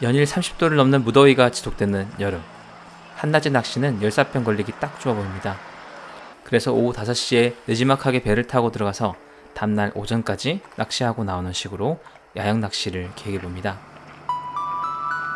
연일 30도를 넘는 무더위가 지속되는 여름. 한낮의 낚시는 열사병 걸리기 딱 좋아 보입니다. 그래서 오후 5시에 느지막하게 배를 타고 들어가서 다음날 오전까지 낚시하고 나오는 식으로 야영 낚시를 계획해 봅니다.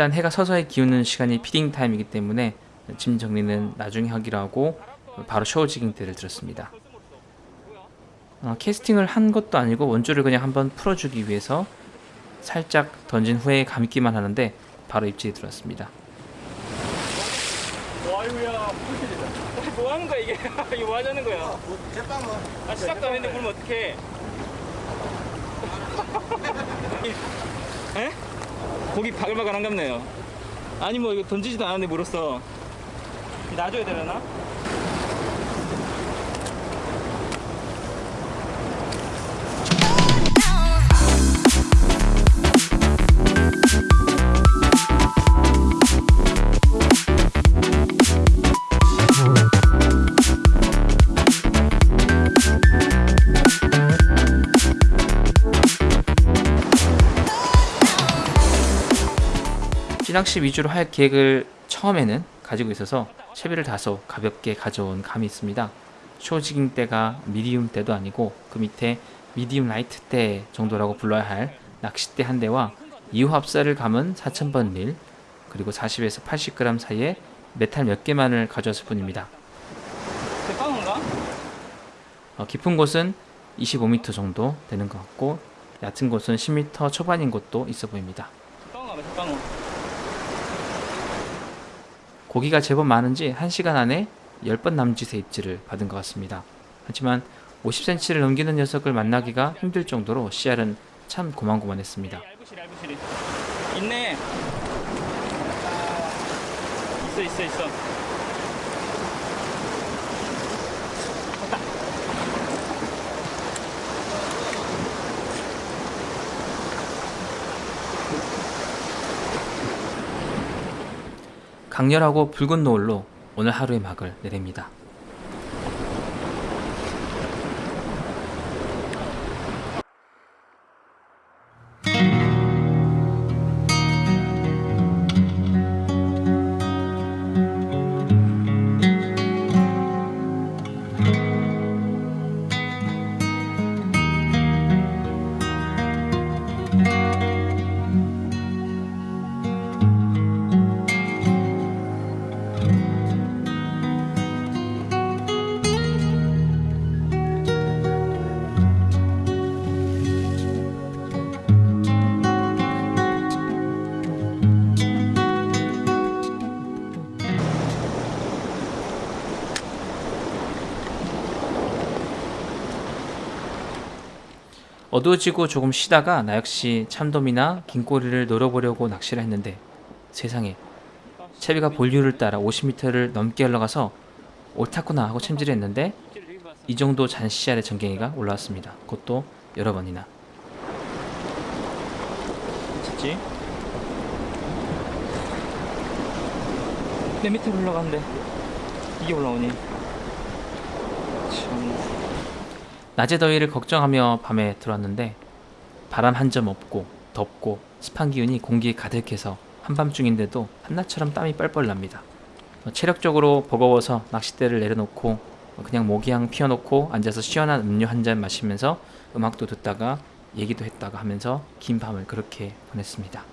일단 해가 서서히 기우는 시간이 feeding time이기 때문에 짐 정리는 나중에 하기로 하고 바로 shore jigging 대를 들었습니다. 어, 캐스팅을 한 것도 아니고 원줄을 그냥 한번 풀어주기 위해서 살짝 던진 후에 감기만 하는데 바로 입질이 들어왔습니다. 와이구야 풀필이다 뭐 하는 거야 이게 이거 뭐 하자는 거야 잿방어 아 시작도 안 했는데 물면 어떡해 에? 고기 바글바글 한갑네요 아니 뭐 이거 던지지도 않았는데 물었어 놔줘야 되려나? 찌낚시 위주로 할 계획을 처음에는 가지고 있어서 채비를 다소 가볍게 가져온 감이 있습니다. shore jigging 대가 medium 대도 아니고 그 밑에 medium light 대 정도라고 불러야 할 낚싯대 한 대와 이호합사를 감은 4000번 릴 그리고 40에서 80g 사이에 메탈 몇 개만을 가져왔을 뿐입니다. 대빵인가? 어, 깊은 곳은 25m 정도 되는 것 같고 얕은 곳은 10m 초반인 곳도 있어 보입니다. 고기가 제법 많은지 1시간 안에 10번 남짓의 입질을 받은 것 같습니다. 하지만 50cm를 넘기는 녀석을 만나기가 힘들 정도로 씨알은 참 고만고만했습니다. 있네 있어 있어 있어 강렬하고 붉은 노을로 오늘 하루의 막을 내립니다. 어두워지고 조금 쉬다가 나 역시 참돔이나 긴꼬리를 놀아보려고 낚시를 했는데 세상에 채비가 본류를 따라 50m를 넘게 흘러가서 옳다구나 하고 챔질을 했는데 이 정도 잔씨알의 전갱이가 올라왔습니다. 그것도 여러 번이나. 찾지? 내 밑으로 올라가는데 이게 올라오니 참 낮의 더위를 걱정하며 밤에 들어왔는데 바람 한 점 없고 덥고 습한 기운이 공기에 가득해서 한밤중인데도 한낮처럼 땀이 뻘뻘 납니다. 어, 체력적으로 버거워서 낚싯대를 내려놓고 어, 그냥 모기향 피워놓고 앉아서 시원한 음료 한 잔 마시면서 음악도 듣다가 얘기도 했다가 하면서 긴 밤을 그렇게 보냈습니다.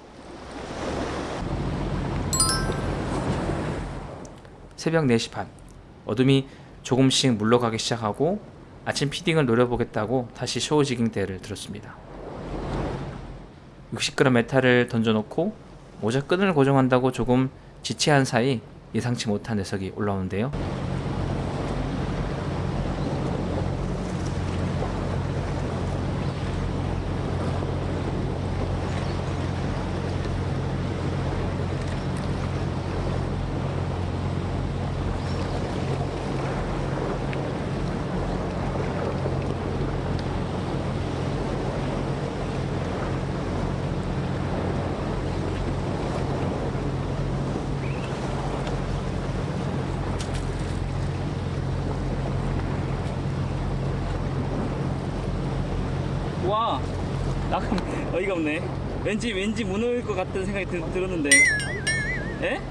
새벽 4시 반 어둠이 조금씩 물러가기 시작하고 아침 피딩을 노려보겠다고 다시 쇼우지깅 대를 들었습니다. 60g 메탈을 던져놓고 모자 끈을 고정한다고 조금 지체한 사이 예상치 못한 녀석이 올라오는데요. 와, 나 어이가 없네. 왠지 왠지 무너질 것 같다는 생각이 드, 들었는데. 에? 네.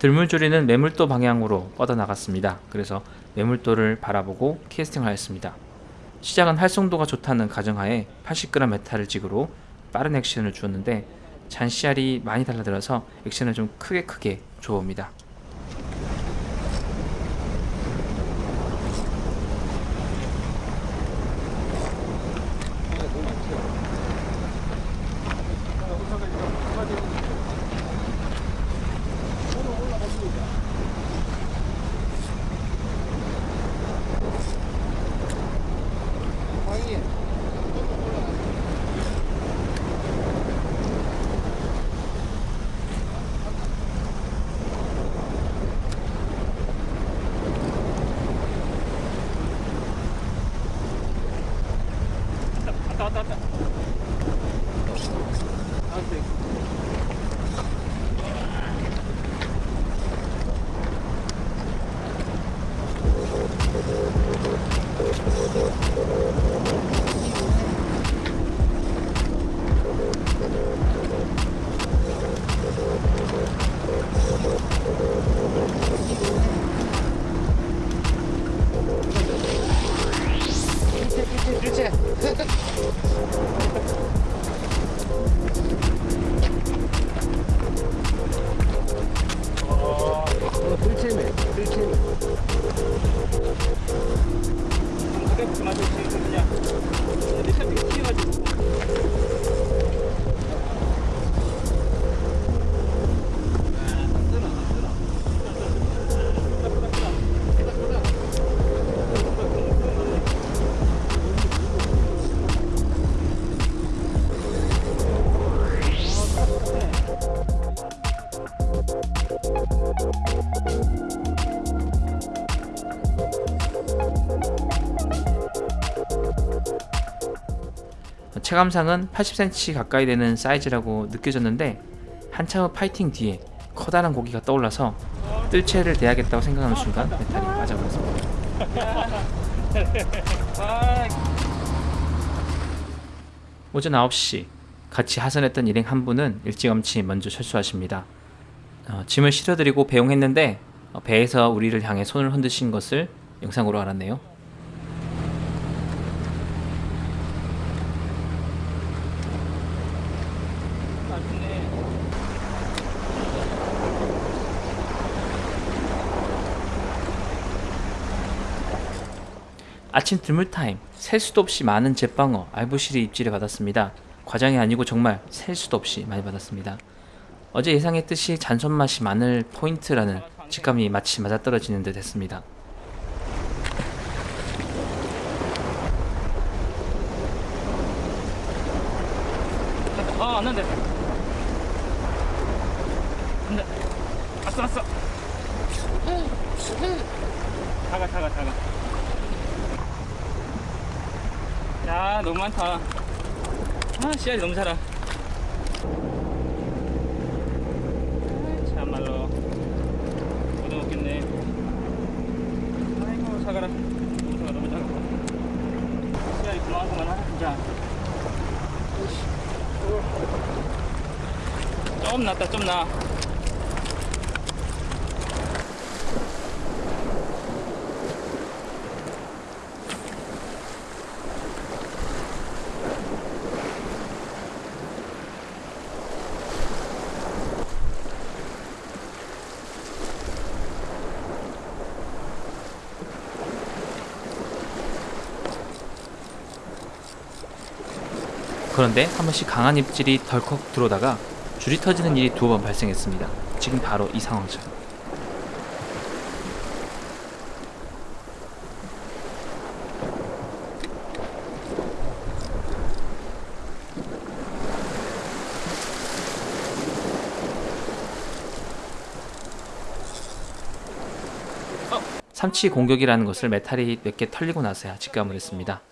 들물조리는 매물도 방향으로 뻗어나갔습니다. 그래서 매물도를 바라보고 캐스팅을 하였습니다. 시작은 활성도가 좋다는 가정하에 80g 메탈을 찍으로 빠른 액션을 주었는데 잔씨알이 많이 달라들어서 액션을 좀 크게 크게. 왔다 체감상은 80cm 가까이 되는 사이즈라고 느껴졌는데 한참의 파이팅 뒤에 커다란 고기가 떠올라서 뜰채를 대야겠다고 생각하는 순간 메탈이 빠져버렸습니다. 아, 오전 9시 같이 하선했던 일행 한 분은 일찌감치 먼저 철수하십니다. 어, 짐을 실어드리고 배웅했는데 어, 배에서 우리를 향해 손을 흔드신 것을 영상으로 알았네요. 아침 들물 타임 셀 수도 없이 많은 잿방어 알부시리 입질을 받았습니다. 과장이 아니고 정말 셀 수도 없이 많이 받았습니다. 어제 예상했듯이 잔손 맛이 많을 포인트라는 직감이 마치 맞아떨어지는 듯 했습니다. 아, 안 난대. 안 돼. 왔어, 왔어. 다가, 다가, 다가. 야 너무 많다 아 씨알이 너무 자라 아이, 참말로 못 먹겠네 아이고 사가라 농사가 너무 작아 씨알이 그만하구만 아 진짜 좀 낫다 좀 나. 그런데 한 번씩 강한 입질이 덜컥 들어오다가 줄이 터지는 일이 두 번 발생했습니다. 지금 바로 이 상황이죠. 삼치 공격이라는 것을 메탈이 몇 개 털리고 나서야 직감을 했습니다.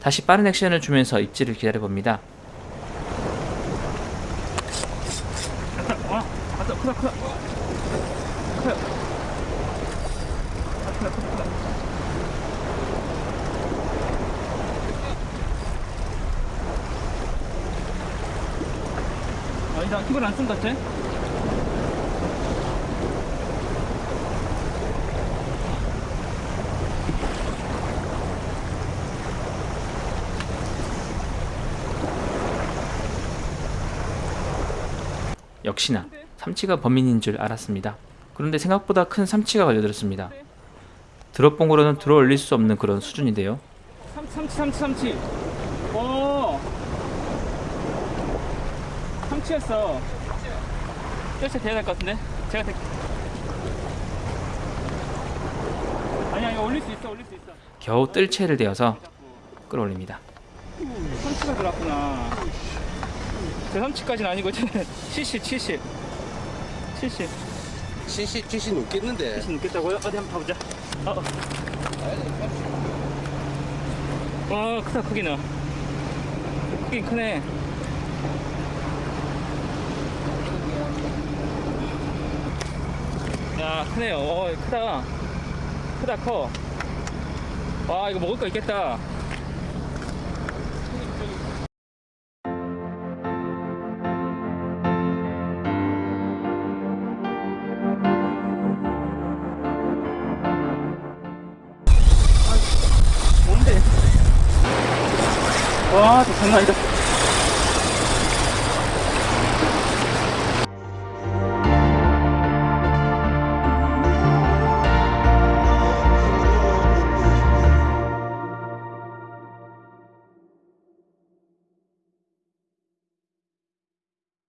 다시 빠른 액션을 주면서 입질을 기다려봅니다. 아. 아니다, 이걸 안쓴 것같 아? 역시나 삼치가 범인인 줄 알았습니다. 그런데 생각보다 큰 삼치가 걸려들었습니다. 드롭봉으로는 들어 올릴 수 없는 그런 수준인데요. 삼치, 삼치, 삼치. 오. 삼치였어. 뼈째 돼야 될 것 같은데? 제가 대... 아니야, 이거 올릴 수 있어, 올릴 수 있어. 겨우 뜰채를 대어서 끌어올립니다. 삼치가 들어왔구나. 제 삼치까지는 아니고, 제 70, 70. 70. 70, 70 넘겠는데. 70 넘겠다고요? 어디 한번 가보자. 어, 어. 와, 크다, 크기는. 크긴 크네. 야, 크네요. 어, 크다. 크다, 커. 와, 이거 먹을 거 있겠다. 아, 와, 장난 아니다.